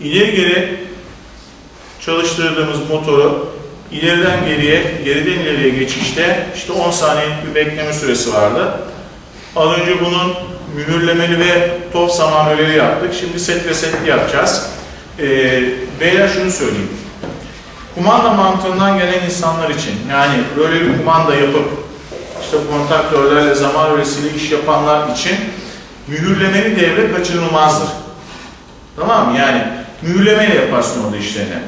ileri geri çalıştırdığımız motoru ileriden geriye, geriden ileriye geçişte işte 10 saniyelik bir bekleme süresi vardı. Az önce bunun mühürlemeli ve top zamanöleri yaptık. Şimdi set ve setli yapacağız. Ee, beyler şunu söyleyeyim. Kumanda mantığından gelen insanlar için yani böyle bir kumanda yapıp işte kontaktörlerle zaman öğresiyle iş yapanlar için mühürlemeli devre kaçınılmazdır. Tamam mı? Yani mühürlemeyle yaparsın orada işlerini.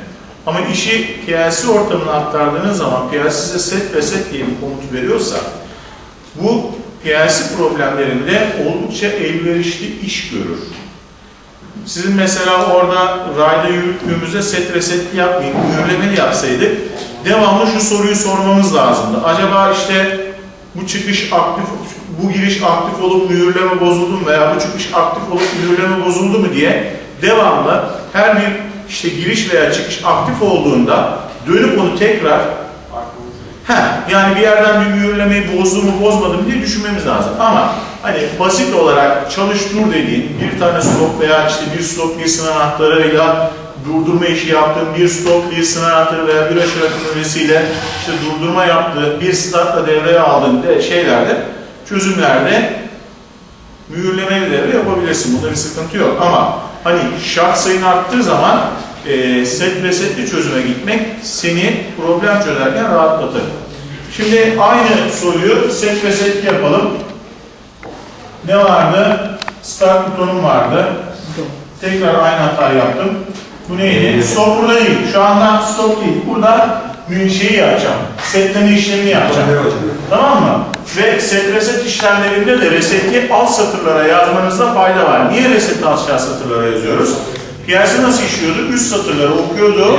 Ama işi PLC ortamına aktardığınız zaman PLC size set ve set diye bir komut veriyorsa bu PLC problemlerinde oldukça elverişli iş görür. Sizin mesela orada rayda yürüttüğümüzde set ve yapmayın, mühürlemeli yapsaydık devamlı şu soruyu sormamız lazımdı. Acaba işte bu çıkış aktif, bu giriş aktif olup mühürleme bozuldu mu veya bu çıkış aktif olup mühürleme bozuldu mu diye devamlı her bir işte giriş veya çıkış aktif olduğunda dönüp onu tekrar Heh, yani bir yerden bir mühürlemeyi bozdu mu bozmadı mı diye düşünmemiz lazım. Ama hani basit olarak çalış dur dediğin bir tane stop veya işte bir stop bir sınav anahtarıyla durdurma işi yaptığın bir stop bir sınav anahtarı veya bir aşırı akımlesiyle işte durdurma yaptığı bir startla devreye aldığın de şeylerde çözümlerde mühürlemeli devre yapabilirsin. Bunda bir sıkıntı yok. Ama hani şart sayın arttığı zaman e, set ve setli çözüme gitmek seni problem çözerken rahatlatır. Şimdi aynı soruyu set ve setli yapalım. Ne vardı? Start butonum vardı. Tekrar aynı hatayı yaptım. Bu neydi? Stop burada değil. Şu anda stop değil. Burada şeyi yapacağım. Setleme işlemini yapacağım. Tamam mı? Ve set reset işlemlerinde de reseti alt satırlara yazmanızda fayda var. Niye reseti aşağı satırlara yazıyoruz? Piyasa nasıl işliyordu? Üst satırları okuyordu,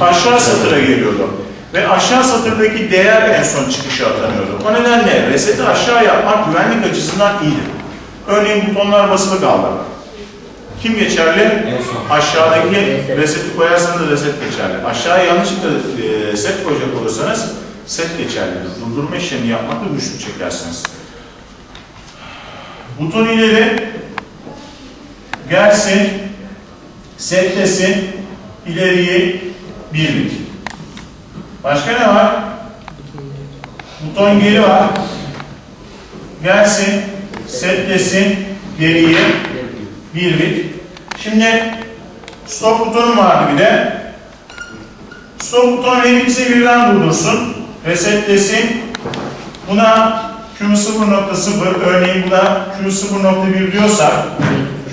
aşağı satıra geliyordu. Ve aşağı satırdaki değer en son çıkışa atanıyordu. O nedenle reseti aşağı yapmak güvenlik açısından iyidir. Örneğin butonlar basılı kaldı. Kim geçerli? En son. Aşağıdaki reseti koyarsanız reset geçerli. Aşağıya yanlışlıkla e, set koyacak olursanız set geçerlidir. Durdurma işlemi yapmakta güçlük çekersiniz. Buton ileri gelsin, setlesin, ileriyi birlik. Başka ne var? Buton geri var. Gelsin, setlesin, geriye birlik. Şimdi stop butonum vardı bir de. Stop butonu her ikisi birden durdursun. Resetlesin. Buna Q0.0 örneğin buna Q0.1 diyorsak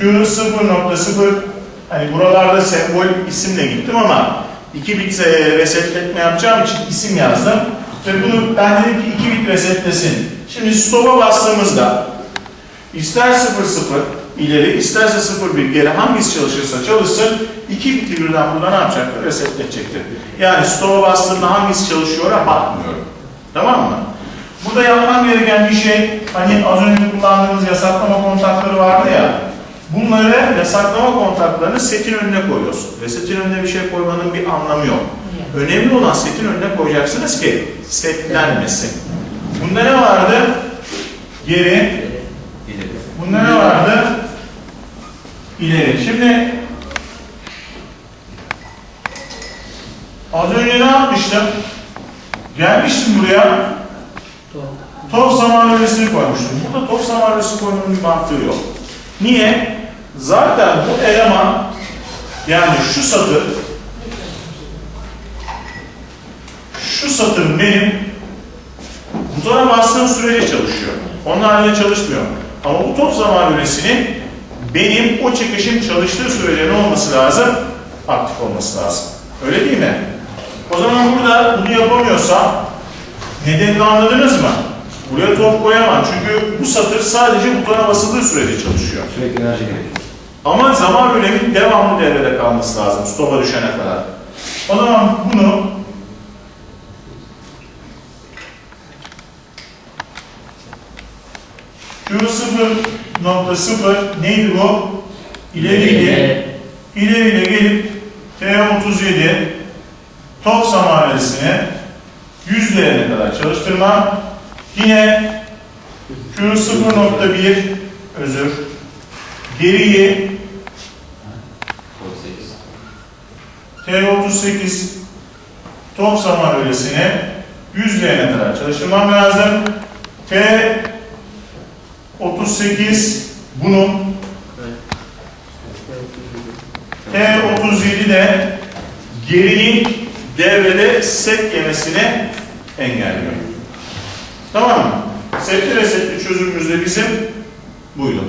Q0.0 hani buralarda sembol isimle gittim ama 2 bit e, resetletme yapacağım için isim yazdım. Ve bunu ben dedim ki 2 bit resetlesin. Şimdi stop'a bastığımızda ister 0.0 ileri isterse 0.1 geri hangisi çalışırsa çalışsın 2 biti birden burada ne yapacaktır? Resetletecektir. Yani stop'a bastığımda hangisi çalışıyor'a bakmıyorum. Tamam mı? Burada yapmam gereken bir şey, hani az önce kullandığımız yasaklama kontakları vardı ya, bunları yasaklama kontaklarını setin önüne koyuyorsun. Ve setin önüne bir şey koymanın bir anlamı yok. Önemli olan setin önüne koyacaksınız ki setlenmesin. Bunda ne vardı? Geri. Bunda ne vardı? İleri. Şimdi az önce ne yapmıştım? Gelmiştim buraya. Top zamanlamasını koymuştum. Burada top zamanlaması koymanın bir mantığı yok. Niye? Zaten bu eleman yani şu satır şu satır benim butona bastığım sürece çalışıyor. Onun halinde çalışmıyor. Ama bu top zamanlamasının benim o çıkışın çalıştığı sürece ne olması lazım? Aktif olması lazım. Öyle değil mi? O zaman burada bunu yapamıyorsam nedenini anladınız mı? Buraya top koyamam çünkü bu satır sadece butona basıldığı sürece çalışıyor. Sürekli enerji gerekiyor. Ama zaman bölemin devamlı devrede kalması lazım stopa düşene kadar. O zaman bunu Q0.0 neydi bu? İleriydi. İleriyle gelip T37 top zamanresini 100 değerine kadar çalıştırmam. Yine Q0.1 özür geriyi Kod 8. T38 top zaman öylesine 100 L'ye kadar çalıştırmam lazım. T38 bunun T37 de gerinin devrede set yemesini engelliyor. Tamam mı? Setli resetli çözümümüz de bizim buydu.